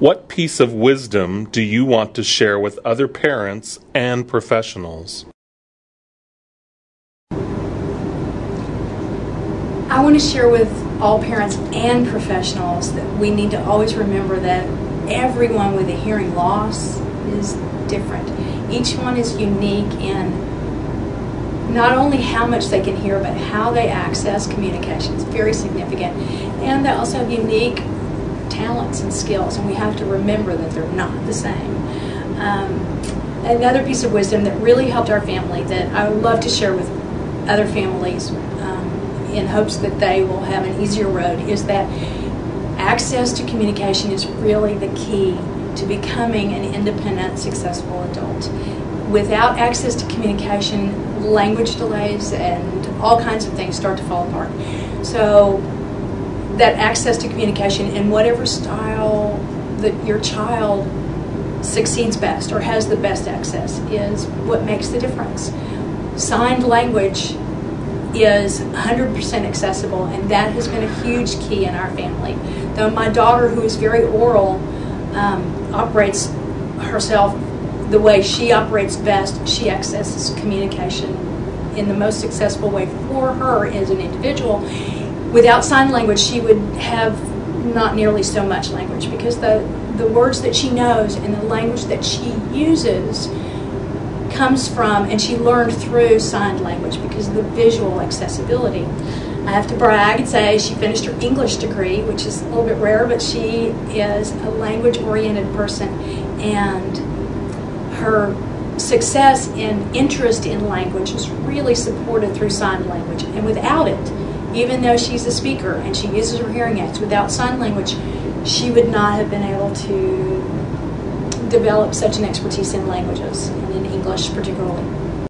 What piece of wisdom do you want to share with other parents and professionals? I want to share with all parents and professionals that we need to always remember that everyone with a hearing loss is different. Each one is unique in not only how much they can hear, but how they access communication. It's very significant. And they also have unique talents and skills, and we have to remember that they're not the same. Um, another piece of wisdom that really helped our family that I would love to share with other families um, in hopes that they will have an easier road is that access to communication is really the key to becoming an independent, successful adult. Without access to communication, language delays and all kinds of things start to fall apart. So that access to communication in whatever style that your child succeeds best or has the best access is what makes the difference. Signed language is 100% accessible, and that has been a huge key in our family. Though my daughter, who is very oral, um, operates herself the way she operates best, she accesses communication in the most successful way for her as an individual without sign language, she would have not nearly so much language because the, the words that she knows and the language that she uses comes from and she learned through signed language because of the visual accessibility. I have to brag and say she finished her English degree, which is a little bit rare, but she is a language oriented person and her success and interest in language is really supported through sign language. And without it, even though she's a speaker and she uses her hearing aids, without sign language, she would not have been able to develop such an expertise in languages, and in English particularly.